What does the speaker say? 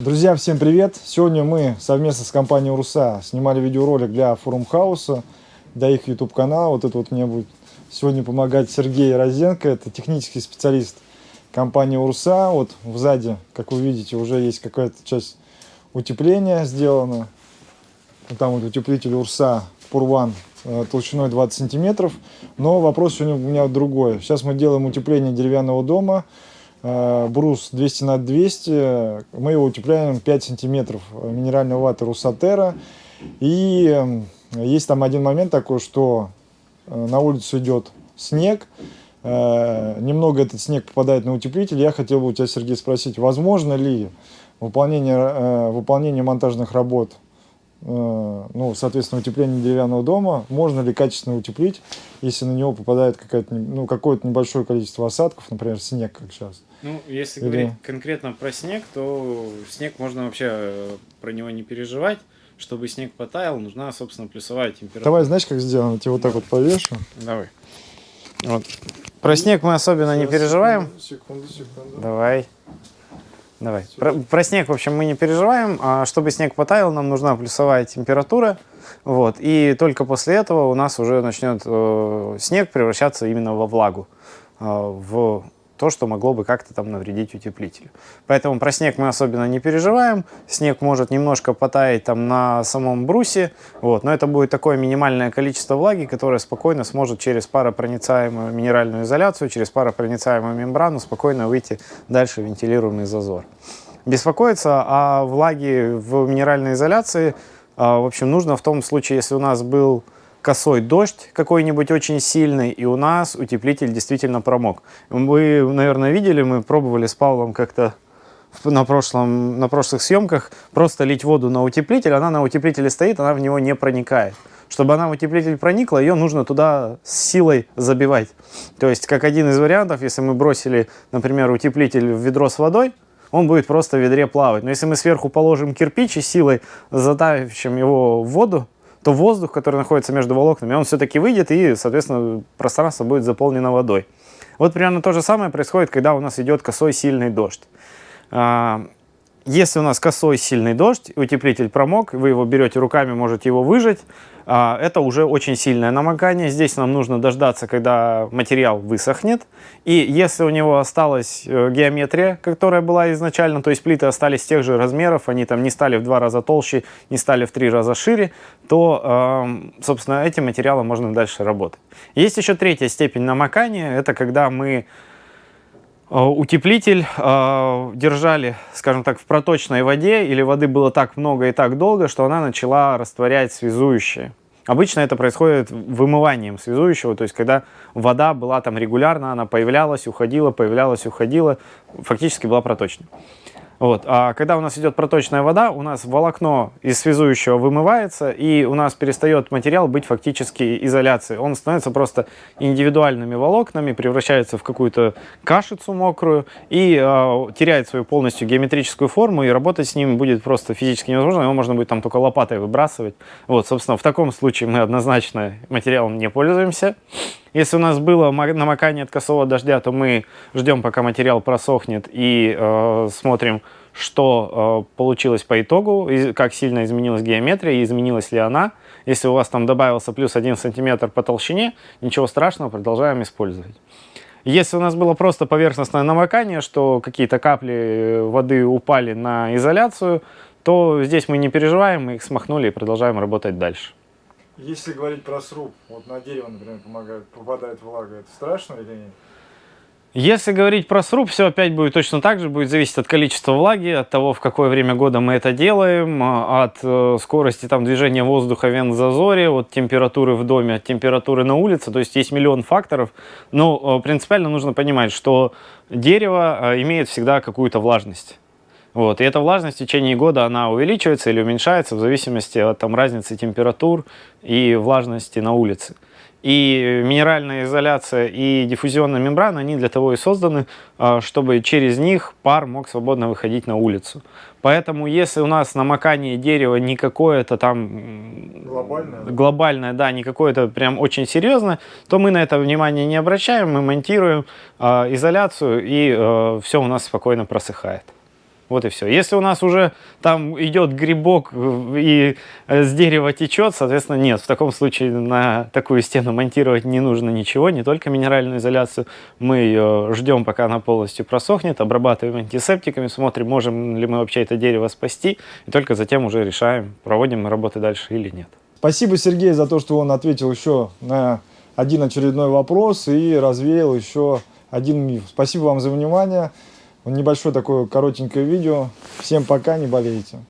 Друзья, всем привет! Сегодня мы совместно с компанией Руса снимали видеоролик для Форум Хауса, для их YouTube канала. Вот это вот мне будет сегодня помогать Сергей Розенко, это технический специалист компании Урса. Вот сзади, как вы видите, уже есть какая-то часть утепления сделана. Там вот утеплитель Урса Пурван э, толщиной 20 сантиметров. Но вопрос сегодня у меня другой. Сейчас мы делаем утепление деревянного дома. Э, брус 200 на 200, мы его утепляем 5 сантиметров минеральной ваты Русатера. И эм, есть там один момент такой, что э, на улицу идет снег, э, немного этот снег попадает на утеплитель. Я хотел бы у тебя, Сергей, спросить, возможно ли выполнение, выполнение монтажных работ Э, ну, соответственно, утепление деревянного дома, можно ли качественно утеплить, если на него попадает какое-то ну, какое небольшое количество осадков, например, снег, как сейчас. Ну, если Или... говорить конкретно про снег, то снег можно вообще э, про него не переживать. Чтобы снег потаял, нужна, собственно, плюсовая температура. Давай, знаешь, как сделано? Я тебе вот так вот повешу. Давай. Вот. Про снег мы особенно Сейчас, не переживаем. Секунду, секунду. Давай. Давай. Про, про снег, в общем, мы не переживаем. А чтобы снег потаял, нам нужна плюсовая температура. Вот. И только после этого у нас уже начнет э, снег превращаться именно во влагу, э, в то, что могло бы как-то там навредить утеплителю. Поэтому про снег мы особенно не переживаем. Снег может немножко потаять там на самом брусе, вот, но это будет такое минимальное количество влаги, которое спокойно сможет через паропроницаемую минеральную изоляцию, через паропроницаемую мембрану спокойно выйти дальше в вентилируемый зазор. Беспокоиться о влаге в минеральной изоляции, а, в общем, нужно в том случае, если у нас был косой дождь какой-нибудь очень сильный, и у нас утеплитель действительно промок. Вы, наверное, видели, мы пробовали с Павлом как-то на, прошлом, на прошлых съемках просто лить воду на утеплитель, она на утеплителе стоит, она в него не проникает. Чтобы она в утеплитель проникла, ее нужно туда с силой забивать. То есть, как один из вариантов, если мы бросили, например, утеплитель в ведро с водой, он будет просто в ведре плавать. Но если мы сверху положим кирпич и силой задавим его в воду, то воздух, который находится между волокнами, он все-таки выйдет и, соответственно, пространство будет заполнено водой. Вот примерно то же самое происходит, когда у нас идет косой сильный дождь. Если у нас косой сильный дождь, утеплитель промок, вы его берете руками, можете его выжать, а, это уже очень сильное намокание. Здесь нам нужно дождаться, когда материал высохнет. И если у него осталась э, геометрия, которая была изначально, то есть плиты остались тех же размеров, они там не стали в два раза толще, не стали в три раза шире, то, собственно, этим материалом можно дальше работать. Есть еще третья степень намокания, это когда мы утеплитель э, держали, скажем так, в проточной воде, или воды было так много и так долго, что она начала растворять связующее. Обычно это происходит вымыванием связующего, то есть когда вода была там регулярно, она появлялась, уходила, появлялась, уходила, фактически была проточной. Вот. А когда у нас идет проточная вода, у нас волокно из связующего вымывается, и у нас перестает материал быть фактически изоляцией. Он становится просто индивидуальными волокнами, превращается в какую-то кашицу мокрую и э, теряет свою полностью геометрическую форму, и работать с ним будет просто физически невозможно, его можно будет там только лопатой выбрасывать. Вот, собственно, в таком случае мы однозначно материалом не пользуемся. Если у нас было намокание от косого дождя, то мы ждем, пока материал просохнет и э, смотрим, что э, получилось по итогу, как сильно изменилась геометрия и изменилась ли она. Если у вас там добавился плюс 1 сантиметр по толщине, ничего страшного, продолжаем использовать. Если у нас было просто поверхностное намокание, что какие-то капли э, воды упали на изоляцию, то здесь мы не переживаем, мы их смахнули и продолжаем работать дальше. Если говорить про сруб, вот на дерево, например, помогает, попадает влага, это страшно или нет? Если говорить про сруб, все опять будет точно так же, будет зависеть от количества влаги, от того, в какое время года мы это делаем, а, от э, скорости там, движения воздуха в вент-зазоре, от температуры в доме, от температуры на улице, то есть есть миллион факторов. Но э, принципиально нужно понимать, что дерево э, имеет всегда какую-то влажность. Вот. И эта влажность в течение года она увеличивается или уменьшается в зависимости от там, разницы температур и влажности на улице. И минеральная изоляция и диффузионная мембрана, они для того и созданы, а, чтобы через них пар мог свободно выходить на улицу. Поэтому если у нас намокание дерева не какое-то там глобальное, глобальное да, не какое-то прям очень серьезное, то мы на это внимание не обращаем, мы монтируем э, изоляцию и э, все у нас спокойно просыхает. Вот и все. Если у нас уже там идет грибок и э, с дерева течет, соответственно, нет. В таком случае на такую стену монтировать не нужно ничего, не только минеральную изоляцию. Мы ее ждем, пока она полностью просохнет, обрабатываем антисептиками, смотрим, можем ли мы вообще это дерево спасти, и только затем уже решаем, проводим мы работы дальше или нет. Спасибо, Сергей, за то, что он ответил еще на один очередной вопрос и развеял еще один миф. Спасибо вам за внимание. Небольшое такое коротенькое видео. Всем пока, не болейте.